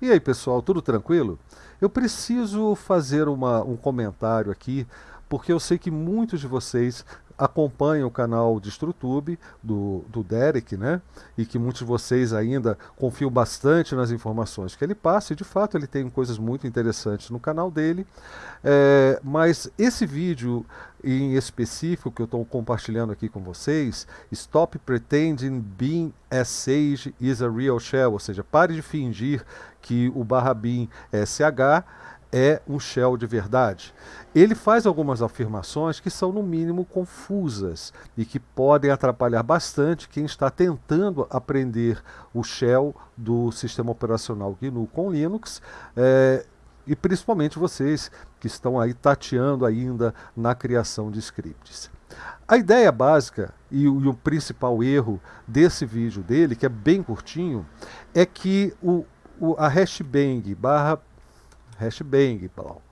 E aí pessoal, tudo tranquilo? Eu preciso fazer uma, um comentário aqui, porque eu sei que muitos de vocês acompanham o canal de Estrutube do, do Derek, né? E que muitos de vocês ainda confiam bastante nas informações que ele passa, e de fato ele tem coisas muito interessantes no canal dele. É, mas esse vídeo em específico que eu estou compartilhando aqui com vocês, Stop Pretending Being as Sage is a Real Shell, ou seja, pare de fingir que o barra bin é SH é um shell de verdade. Ele faz algumas afirmações que são, no mínimo, confusas e que podem atrapalhar bastante quem está tentando aprender o shell do sistema operacional GNU com Linux, é, e principalmente vocês que estão aí tateando ainda na criação de scripts. A ideia básica e o, e o principal erro desse vídeo dele, que é bem curtinho, é que o, o, a hashbang barra hashbang,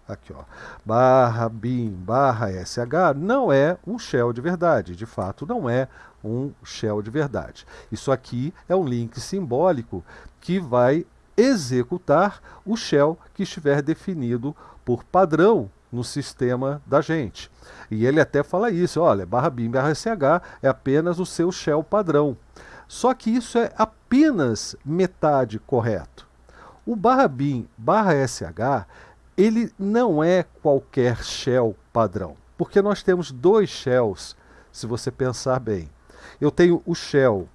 aqui ó, barra bin, barra sh, não é um shell de verdade, de fato não é um shell de verdade. Isso aqui é um link simbólico que vai executar o shell que estiver definido por padrão no sistema da gente. E ele até fala isso, olha, barra bin, barra sh é apenas o seu shell padrão. Só que isso é apenas metade correto. O barra bin barra sh, ele não é qualquer shell padrão, porque nós temos dois shells, se você pensar bem. Eu tenho o shell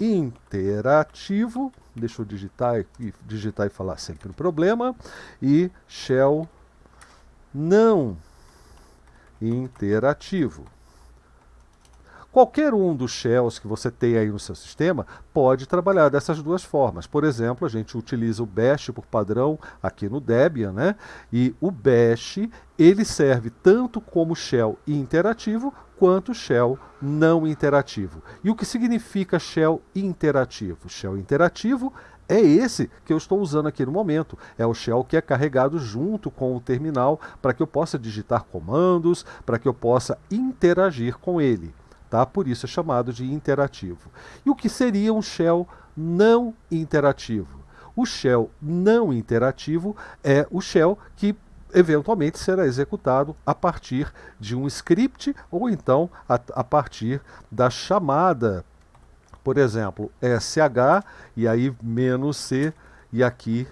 interativo, deixa eu digitar e, digitar e falar sempre o problema, e shell não interativo. Qualquer um dos shells que você tem aí no seu sistema pode trabalhar dessas duas formas. Por exemplo, a gente utiliza o bash por padrão aqui no Debian, né? E o bash, ele serve tanto como shell interativo quanto shell não interativo. E o que significa shell interativo? Shell interativo é esse que eu estou usando aqui no momento. É o shell que é carregado junto com o terminal para que eu possa digitar comandos, para que eu possa interagir com ele. Tá? Por isso é chamado de interativo. E o que seria um shell não interativo? O shell não interativo é o shell que eventualmente será executado a partir de um script ou então a, a partir da chamada, por exemplo, sh e aí menos c e aqui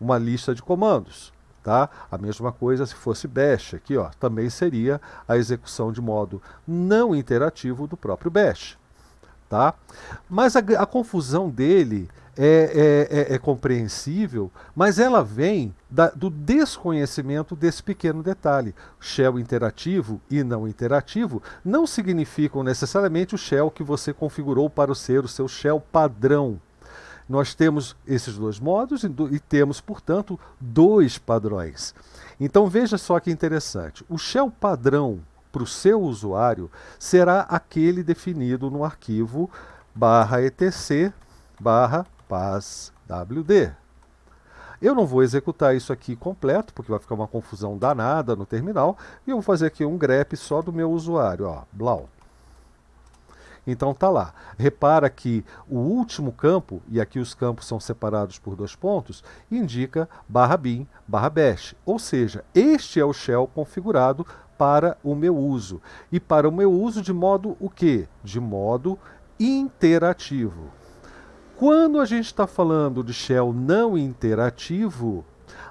uma lista de comandos. Tá? A mesma coisa se fosse bash, aqui ó, também seria a execução de modo não interativo do próprio bash. Tá? Mas a, a confusão dele é, é, é, é, compreensível, mas ela vem da, do desconhecimento desse pequeno detalhe. Shell interativo e não interativo não significam necessariamente o shell que você configurou para ser o seu shell padrão. Nós temos esses dois modos e, e temos, portanto, dois padrões. Então veja só que interessante. O shell padrão para o seu usuário será aquele definido no arquivo barra etc barra passwd. Eu não vou executar isso aqui completo, porque vai ficar uma confusão danada no terminal, e eu vou fazer aqui um grep só do meu usuário, ó, blau. Então tá lá. Repara que o último campo, e aqui os campos são separados por dois pontos, indica barra bin, barra bash. Ou seja, este é o shell configurado para o meu uso. E para o meu uso de modo o quê? De modo interativo. Quando a gente está falando de shell não interativo,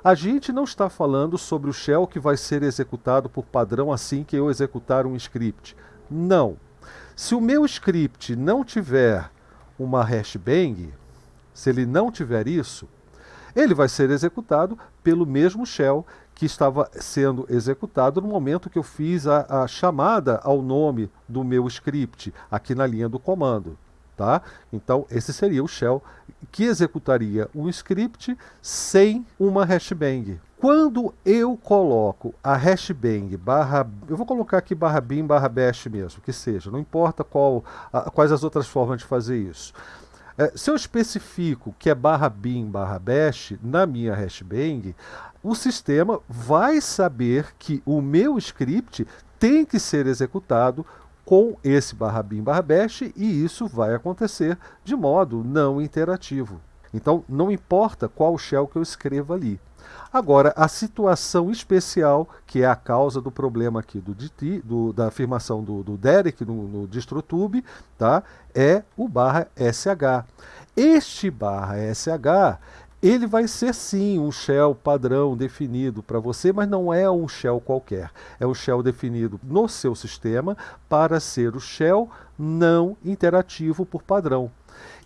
a gente não está falando sobre o shell que vai ser executado por padrão assim que eu executar um script. Não. Se o meu script não tiver uma hashbang, se ele não tiver isso, ele vai ser executado pelo mesmo shell que estava sendo executado no momento que eu fiz a, a chamada ao nome do meu script, aqui na linha do comando. Tá? Então, esse seria o shell que executaria um script sem uma hashbang. Quando eu coloco a hashbang barra, eu vou colocar aqui barra bin barra bash mesmo, que seja, não importa qual, a, quais as outras formas de fazer isso. É, se eu especifico que é barra bin barra bash na minha hashbang, o sistema vai saber que o meu script tem que ser executado com esse barra bin barra bash e isso vai acontecer de modo não interativo. Então, não importa qual shell que eu escreva ali. Agora, a situação especial, que é a causa do problema aqui do, do da afirmação do, do Derek no, no DistroTube, tá? é o barra SH. Este barra SH ele vai ser sim um shell padrão definido para você, mas não é um shell qualquer. É um shell definido no seu sistema para ser o shell não interativo por padrão.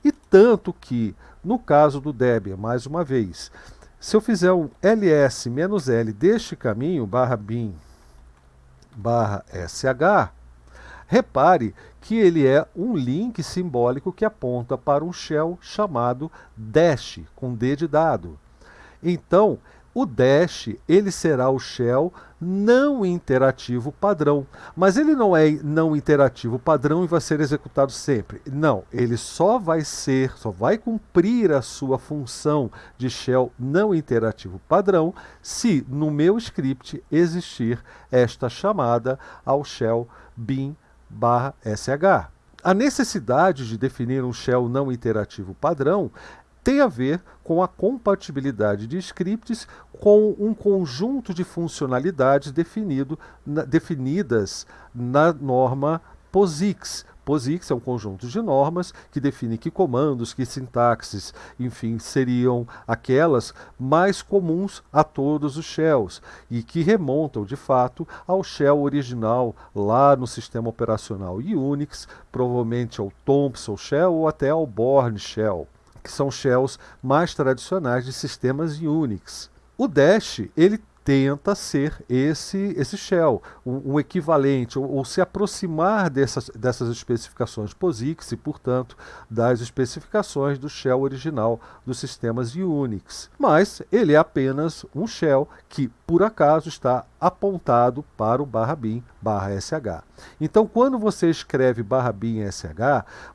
E tanto que, no caso do Debian, mais uma vez, se eu fizer um ls-l deste caminho, barra bin, barra sh, repare que ele é um link simbólico que aponta para um shell chamado dash, com D de dado. Então, o dash ele será o shell não interativo padrão. Mas ele não é não interativo padrão e vai ser executado sempre. Não, ele só vai ser, só vai cumprir a sua função de shell não interativo padrão se no meu script existir esta chamada ao shell bin barra sh. A necessidade de definir um shell não interativo padrão tem a ver com a compatibilidade de scripts com um conjunto de funcionalidades definido, na, definidas na norma POSIX. POSIX é um conjunto de normas que define que comandos, que sintaxes, enfim, seriam aquelas mais comuns a todos os shells e que remontam, de fato, ao shell original lá no sistema operacional Unix, provavelmente ao Thompson Shell ou até ao Bourne Shell que são shells mais tradicionais de sistemas Unix. O Dash, ele tenta ser esse, esse shell, um, um equivalente, ou, ou, se aproximar dessas, dessas especificações POSIX e, portanto, das especificações do shell original dos sistemas Unix. Mas ele é apenas um shell que, por acaso, está apontado para o barra bin barra sh. Então, quando você escreve barra bin sh,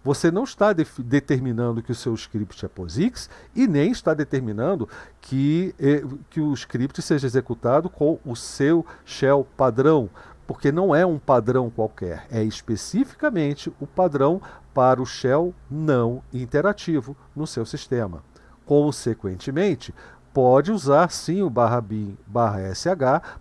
você não está de determinando que o seu script é POSIX e nem está determinando que, eh, que o script seja executado com o seu shell padrão, porque não é um padrão qualquer, é especificamente o padrão para o shell não interativo no seu sistema. Consequentemente, pode usar sim o barra bin barra sh,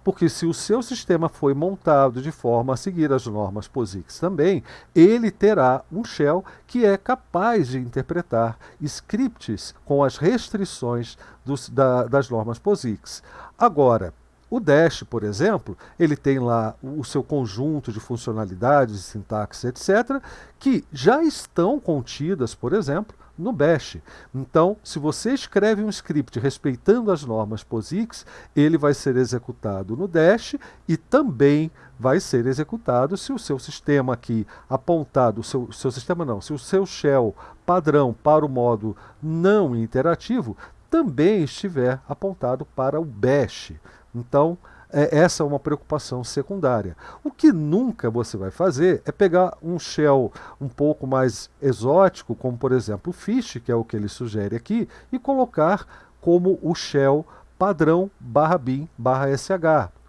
porque se o seu sistema foi montado de forma a seguir as normas POSIX também, ele terá um shell que é capaz de interpretar scripts com as restrições dos, da, das normas POSIX. Agora, o Dash, por exemplo, ele tem lá o seu conjunto de funcionalidades, sintaxe, etc., que já estão contidas, por exemplo, no Bash. Então, se você escreve um script respeitando as normas POSIX, ele vai ser executado no Dash e também vai ser executado se o seu sistema aqui apontado, o seu, seu sistema não, se o seu shell padrão para o modo não interativo também estiver apontado para o Bash. Então, é, essa é uma preocupação secundária. O que nunca você vai fazer é pegar um shell um pouco mais exótico, como por exemplo o Fish, que é o que ele sugere aqui, e colocar como o shell padrão barra bin barra sh,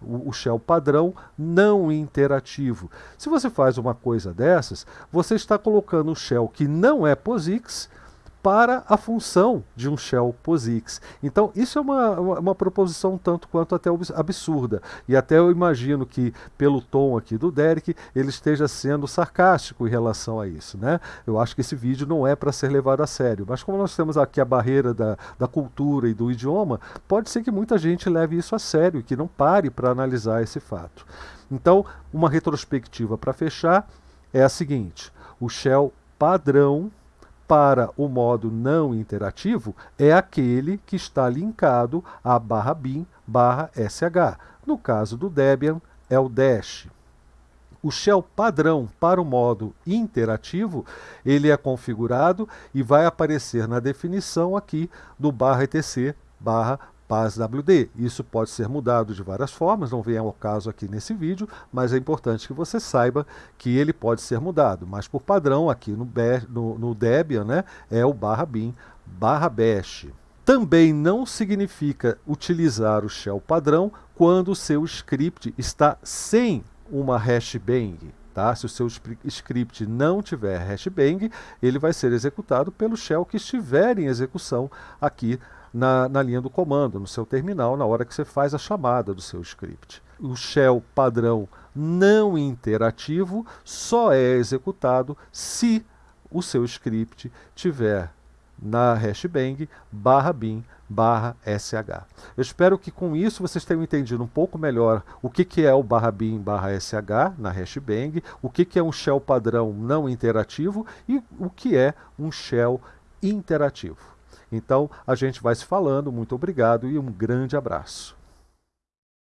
o, o shell padrão não interativo. Se você faz uma coisa dessas, você está colocando um shell que não é POSIX, para a função de um shell POSIX. Então, isso é uma, uma, uma, proposição tanto quanto até absurda. E até eu imagino que, pelo tom aqui do Derek, ele esteja sendo sarcástico em relação a isso. Né? Eu acho que esse vídeo não é para ser levado a sério. Mas como nós temos aqui a barreira da, da cultura e do idioma, pode ser que muita gente leve isso a sério e que não pare para analisar esse fato. Então, uma retrospectiva para fechar é a seguinte. O shell padrão para o modo não interativo é aquele que está linkado a barra bin barra sh. No caso do Debian, é o dash. O shell padrão para o modo interativo, ele é configurado e vai aparecer na definição aqui do barra etc barra PASWD. Isso pode ser mudado de várias formas, não vem ao caso aqui nesse vídeo, mas é importante que você saiba que ele pode ser mudado. Mas por padrão, aqui no, no, no Debian, né, é o barra bin barra bash. Também não significa utilizar o shell padrão quando o seu script está sem uma hashbang. Tá? Se o seu script não tiver hashbang, ele vai ser executado pelo shell que estiver em execução aqui na, na linha do comando, no seu terminal, na hora que você faz a chamada do seu script. O shell padrão não interativo só é executado se o seu script tiver na hashbang barra bin barra sh. Eu espero que com isso vocês tenham entendido um pouco melhor o que, que é o barra bin barra sh na hashbang, o que, que é um shell padrão não interativo e o que é um shell interativo. Então a gente vai se falando, muito obrigado e um grande abraço.